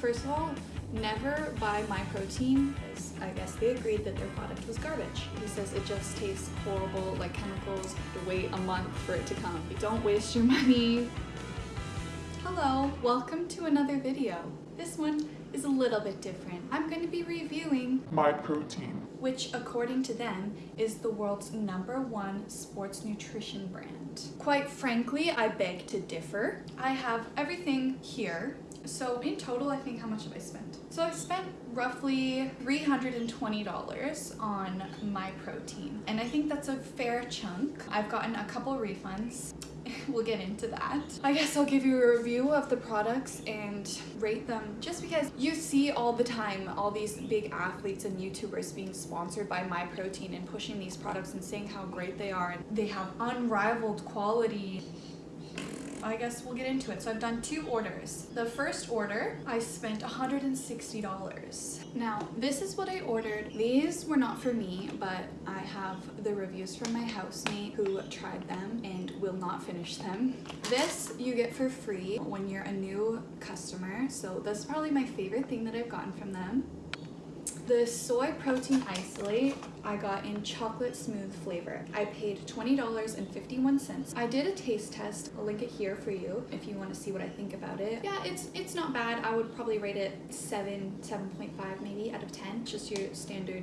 first of all, never buy my protein. I guess they agreed that their product was garbage. He says it just tastes horrible, like chemicals. You have to wait a month for it to come. Don't waste your money. Hello, welcome to another video. This one is a little bit different. I'm going to be reviewing My protein. which according to them is the world's number one sports nutrition brand. Quite frankly, I beg to differ. I have everything here. So in total, I think how much have I spent? So I've spent roughly $320 on my protein. And I think that's a fair chunk. I've gotten a couple refunds. we'll get into that. I guess I'll give you a review of the products and rate them just because you see all the time all these big athletes and YouTubers being sponsored by My Protein and pushing these products and saying how great they are and they have unrivaled quality. I guess we'll get into it. So I've done two orders. The first order, I spent $160. Now, this is what I ordered. These were not for me, but I have the reviews from my housemate who tried them and will not finish them. This you get for free when you're a new customer. So that's probably my favorite thing that I've gotten from them. The soy protein isolate I got in chocolate smooth flavor. I paid $20.51. I did a taste test. I'll link it here for you if you want to see what I think about it. Yeah, it's it's not bad. I would probably rate it 7, 7.5 maybe out of 10. Just your standard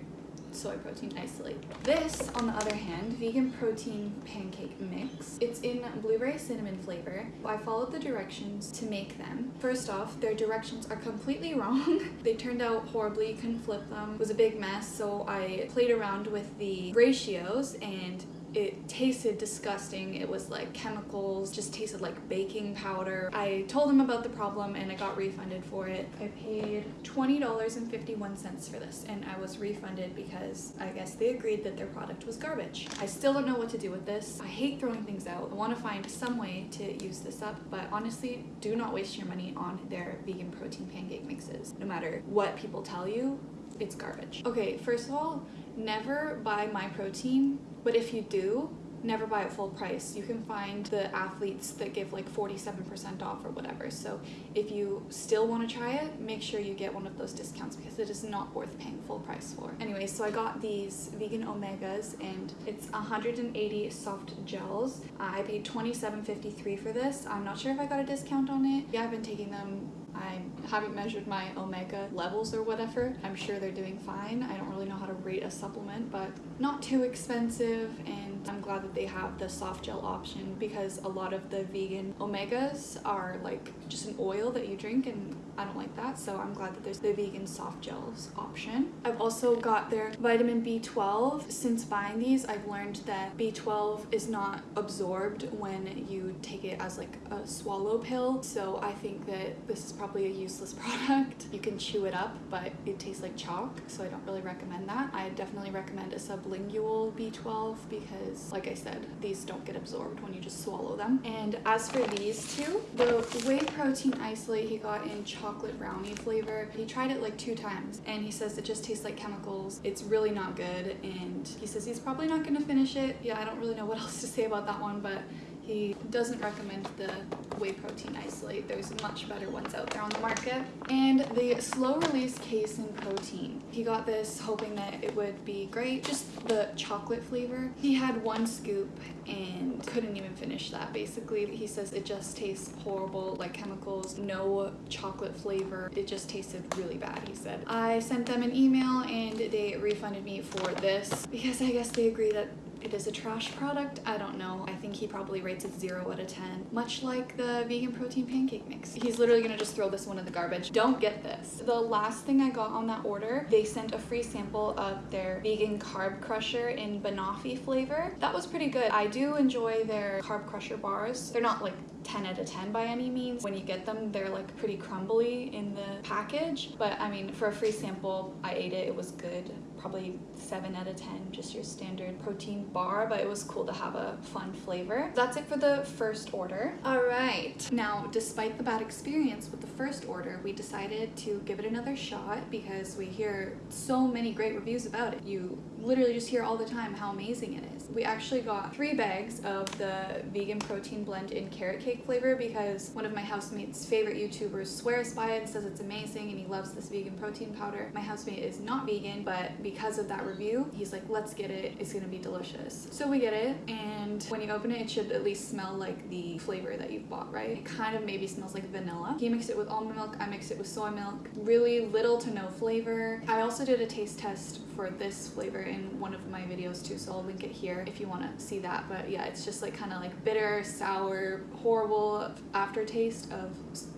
soy protein isolate. This, on the other hand, vegan protein pancake mix. It's in blueberry cinnamon flavor. I followed the directions to make them. First off, their directions are completely wrong. they turned out horribly, couldn't flip them. It was a big mess, so I played around with the ratios and it tasted disgusting. It was like chemicals, just tasted like baking powder. I told them about the problem and I got refunded for it. I paid $20.51 for this and I was refunded because I guess they agreed that their product was garbage. I still don't know what to do with this. I hate throwing things out. I want to find some way to use this up, but honestly, do not waste your money on their vegan protein pancake mixes. No matter what people tell you, it's garbage. Okay, first of all, never buy my protein, but if you do, never buy at full price. You can find the athletes that give like 47% off or whatever. So if you still want to try it, make sure you get one of those discounts because it is not worth paying full price for. Anyway, so I got these vegan omegas and it's 180 soft gels. I paid 27.53 for this. I'm not sure if I got a discount on it. Yeah, I've been taking them haven't measured my omega levels or whatever. I'm sure they're doing fine. I don't really know how to rate a supplement, but not too expensive and I'm glad that they have the soft gel option because a lot of the vegan omegas are like just an oil that you drink and I don't like that so I'm glad that there's the vegan soft gels option. I've also got their vitamin B12. Since buying these I've learned that B12 is not absorbed when you take it as like a swallow pill so I think that this is probably a useless product. You can chew it up but it tastes like chalk so I don't really recommend that. I definitely recommend a sublingual B12 because like I said these don't get absorbed when you just swallow them. And as for these two, the whey protein isolate he got in chocolate brownie flavor. He tried it like two times and he says it just tastes like chemicals. It's really not good and he says he's probably not gonna finish it. Yeah, I don't really know what else to say about that one but he doesn't recommend the whey protein isolate. There's much better ones out there on the market. And the slow release casein protein. He got this hoping that it would be great. Just the chocolate flavor. He had one scoop and couldn't even finish that. Basically, he says it just tastes horrible, like chemicals, no chocolate flavor. It just tasted really bad, he said. I sent them an email and they refunded me for this because I guess they agree that it is a trash product. I don't know. I think he probably rates it 0 out of 10. Much like the vegan protein pancake mix. He's literally gonna just throw this one in the garbage. Don't get this. The last thing I got on that order, they sent a free sample of their vegan carb crusher in banoffee flavor. That was pretty good. I do enjoy their carb crusher bars. They're not like 10 out of 10 by any means. When you get them, they're like pretty crumbly in the package. But I mean, for a free sample, I ate it. It was good. Probably 7 out of 10, just your standard protein bar, but it was cool to have a fun flavor. That's it for the first order. All right. Now, despite the bad experience with the first order, we decided to give it another shot because we hear so many great reviews about it. You literally just hear all the time how amazing it is. We actually got three bags of the vegan protein blend in carrot cake flavor because one of my housemates' favorite YouTubers swears by it, says it's amazing, and he loves this vegan protein powder. My housemate is not vegan, but because of that review, he's like, let's get it. It's gonna be delicious. So we get it, and when you open it, it should at least smell like the flavor that you've bought, right? It kind of maybe smells like vanilla. He mixed it with almond milk, I mixed it with soy milk. Really little to no flavor. I also did a taste test for this flavor in one of my videos too, so I'll link it here if you want to see that. But yeah, it's just like kind of like bitter, sour, horrible aftertaste of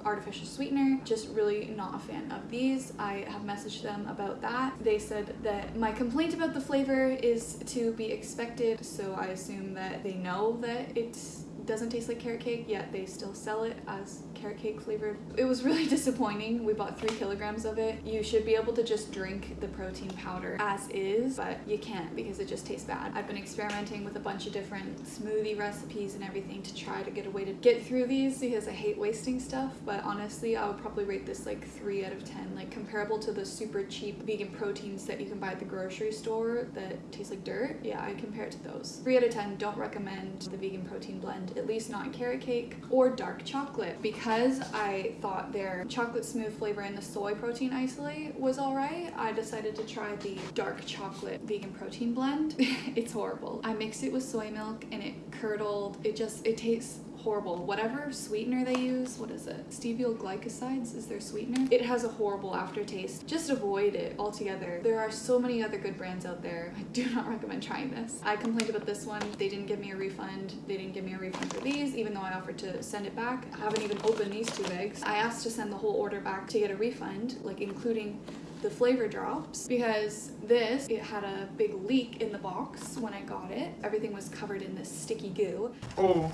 artificial sweetener. Just really not a fan of these. I have messaged them about that. They said that my complaint about the flavor is to be expected, so I assume that they know that it's doesn't taste like carrot cake, yet they still sell it as carrot cake flavored. It was really disappointing. We bought three kilograms of it. You should be able to just drink the protein powder as is, but you can't because it just tastes bad. I've been experimenting with a bunch of different smoothie recipes and everything to try to get a way to get through these because I hate wasting stuff, but honestly, I would probably rate this like 3 out of 10, like comparable to the super cheap vegan proteins that you can buy at the grocery store that taste like dirt. Yeah, I compare it to those. 3 out of 10, don't recommend the vegan protein blend, at least not carrot cake or dark chocolate because I thought their chocolate smooth flavor and the soy protein isolate was alright, I decided to try the dark chocolate vegan protein blend. it's horrible. I mixed it with soy milk and it curdled. It just, it tastes horrible. Whatever sweetener they use, what is it? Steviol glycosides is their sweetener. It has a horrible aftertaste. Just avoid it altogether. There are so many other good brands out there. I do not recommend trying this. I complained about this one. They didn't give me a refund. They didn't give me a refund for these, even though I offered to send it back. I haven't even opened these two bags. I asked to send the whole order back to get a refund, like including the flavor drops because this it had a big leak in the box when I got it everything was covered in this sticky goo oh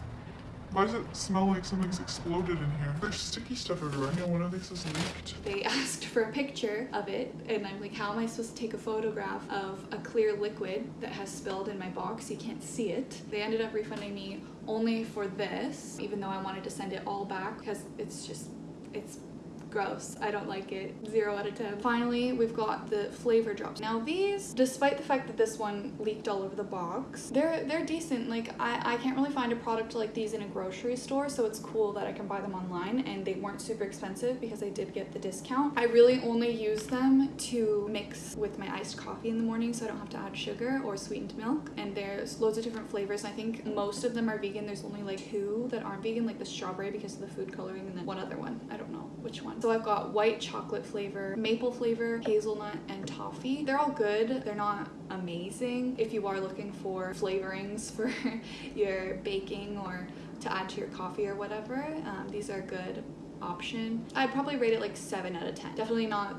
why does it smell like something's exploded in here? There's sticky stuff everywhere. I know one of these is leaked. They asked for a picture of it, and I'm like, how am I supposed to take a photograph of a clear liquid that has spilled in my box? You can't see it. They ended up refunding me only for this, even though I wanted to send it all back because it's just, it's gross. I don't like it. Zero out of 10. Finally, we've got the flavor drops. Now these, despite the fact that this one leaked all over the box, they're they're decent. Like I, I can't really find a product like these in a grocery store, so it's cool that I can buy them online and they weren't super expensive because I did get the discount. I really only use them to mix with my iced coffee in the morning so I don't have to add sugar or sweetened milk. And there's loads of different flavors. I think most of them are vegan. There's only like two that aren't vegan, like the strawberry because of the food coloring and then one other one. I don't know which one. So I've got white chocolate flavor, maple flavor, hazelnut, and toffee. They're all good. They're not amazing. If you are looking for flavorings for your baking or to add to your coffee or whatever, um, these are a good option. I'd probably rate it like 7 out of 10. Definitely not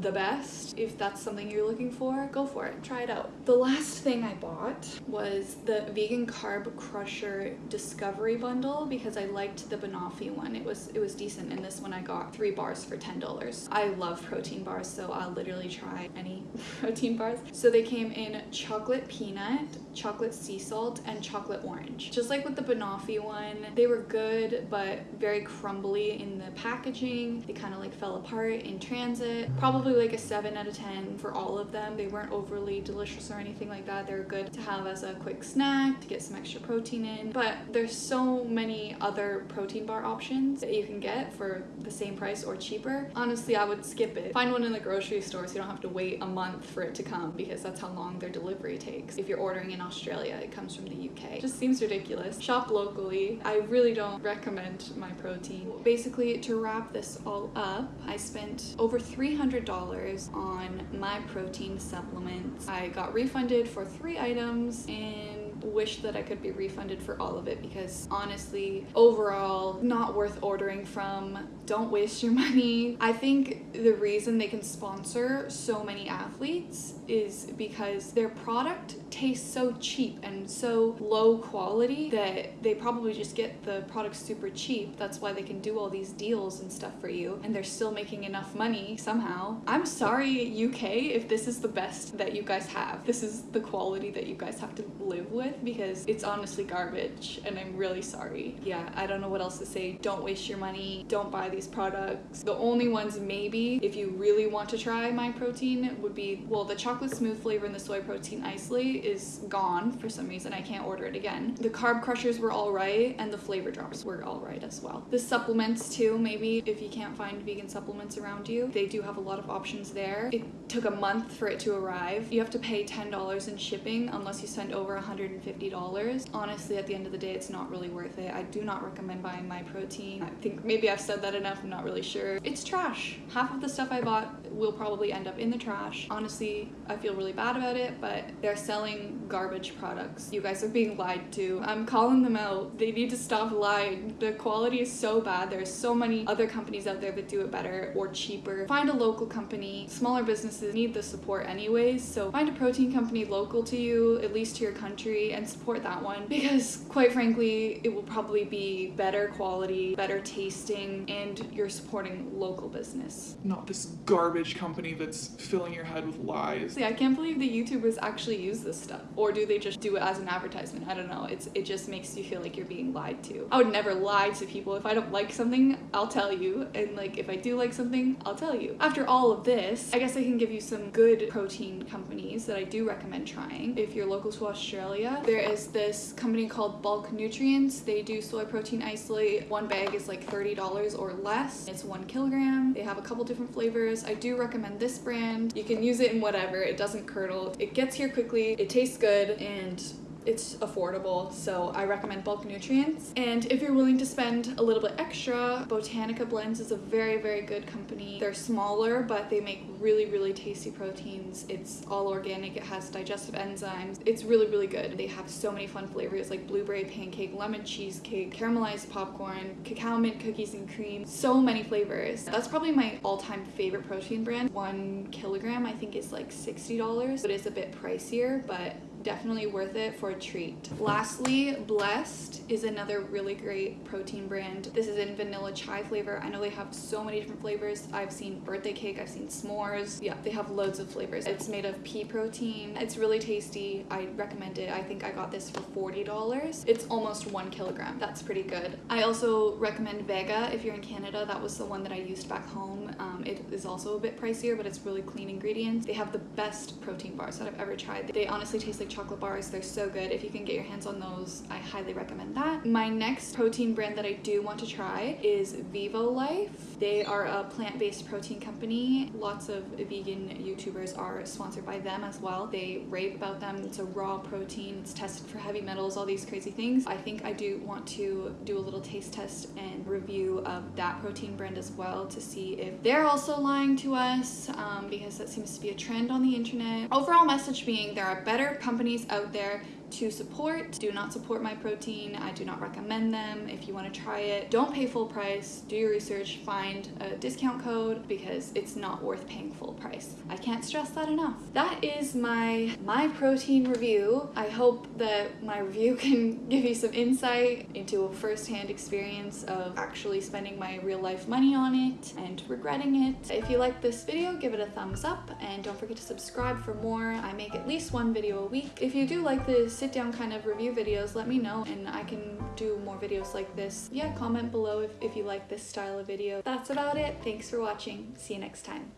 the best. If that's something you're looking for, go for it. Try it out. The last thing I bought was the Vegan Carb Crusher Discovery Bundle because I liked the Banoffee one. It was it was decent and this one I got three bars for $10. I love protein bars so I'll literally try any protein bars. So they came in chocolate peanut, chocolate sea salt, and chocolate orange. Just like with the Banoffee one, they were good but very crumbly in the packaging. They kind of like fell apart in transit. Probably probably like a 7 out of 10 for all of them. They weren't overly delicious or anything like that. They're good to have as a quick snack to get some extra protein in. But there's so many other protein bar options that you can get for the same price or cheaper. Honestly, I would skip it. Find one in the grocery store so you don't have to wait a month for it to come because that's how long their delivery takes. If you're ordering in Australia, it comes from the UK. It just seems ridiculous. Shop locally. I really don't recommend my protein. Basically, to wrap this all up, I spent over $300 on my protein supplements. I got refunded for three items and wish that I could be refunded for all of it because honestly, overall, not worth ordering from. Don't waste your money. I think the reason they can sponsor so many athletes is because their product tastes so cheap and so low quality that they probably just get the product super cheap. That's why they can do all these deals and stuff for you and they're still making enough money somehow. I'm sorry, UK, if this is the best that you guys have. This is the quality that you guys have to live with because it's honestly garbage and I'm really sorry. Yeah, I don't know what else to say. Don't waste your money. Don't buy these these products. The only ones maybe if you really want to try my protein would be well the chocolate smooth flavor and the soy protein isolate is gone for some reason. I can't order it again. The carb crushers were all right and the flavor drops were all right as well. The supplements too, maybe if you can't find vegan supplements around you, they do have a lot of options there. It took a month for it to arrive. You have to pay $10 in shipping unless you spend over $150. Honestly, at the end of the day, it's not really worth it. I do not recommend buying my protein. I think maybe I've said that enough, I'm not really sure. It's trash. Half of the stuff I bought will probably end up in the trash. Honestly, I feel really bad about it, but they're selling garbage products. You guys are being lied to. I'm calling them out. They need to stop lying. The quality is so bad. There's so many other companies out there that do it better or cheaper. Find a local company. Smaller businesses need the support anyways, so find a protein company local to you, at least to your country, and support that one because quite frankly, it will probably be better quality, better tasting, and you're supporting local business. Not this garbage company that's filling your head with lies. See, I can't believe the YouTubers actually use this stuff. Or do they just do it as an advertisement? I don't know. It's it just makes you feel like you're being lied to. I would never lie to people. If I don't like something, I'll tell you. And like if I do like something, I'll tell you. After all of this, I guess I can give you some good protein companies that I do recommend trying. If you're local to Australia, there is this company called Bulk Nutrients. They do soy protein isolate. One bag is like $30 or less. It's one kilogram. They have a couple different flavors. I do recommend this brand. You can use it in whatever. It doesn't curdle. It gets here quickly. It tastes good and it's affordable, so I recommend bulk nutrients. And if you're willing to spend a little bit extra, Botanika Blends is a very, very good company. They're smaller, but they make really, really tasty proteins. It's all organic, it has digestive enzymes. It's really, really good. They have so many fun flavors like blueberry pancake, lemon cheesecake, caramelized popcorn, cacao mint cookies and cream. So many flavors. That's probably my all-time favorite protein brand. One kilogram, I think is like $60, but it's a bit pricier, but definitely worth it for a treat. Lastly, Blessed is another really great protein brand. This is in vanilla chai flavor. I know they have so many different flavors. I've seen birthday cake, I've seen s'mores. Yeah, they have loads of flavors. It's made of pea protein. It's really tasty. I recommend it. I think I got this for $40. It's almost one kilogram. That's pretty good. I also recommend Vega if you're in Canada. That was the one that I used back home. Um, Um, it is also a bit pricier, but it's really clean ingredients. They have the best protein bars that I've ever tried. They honestly taste like chocolate bars. They're so good. If you can get your hands on those, I highly recommend that. My next protein brand that I do want to try is Vivo Life. They are a plant-based protein company. Lots of vegan YouTubers are sponsored by them as well. They rave about them. It's a raw protein. It's tested for heavy metals, all these crazy things. I think I do want to do a little taste test and review of that protein brand as well to see if they're also lying to us um, because that seems to be a trend on the internet. Overall message being there are better companies out there to support. Do not support my protein. I do not recommend them. If you want to try it, don't pay full price. Do your research, find a discount code because it's not worth paying full price. I can't stress that enough. That is my my protein review. I hope that my review can give you some insight into a first-hand experience of actually spending my real life money on it and regretting it. If you like this video, give it a thumbs up and don't forget to subscribe for more. I make at least one video a week. If you do like this sit down kind of review videos, let me know and I can do more videos like this. Yeah, comment below if, if you like this style of video. That's about it. Thanks for watching. See you next time.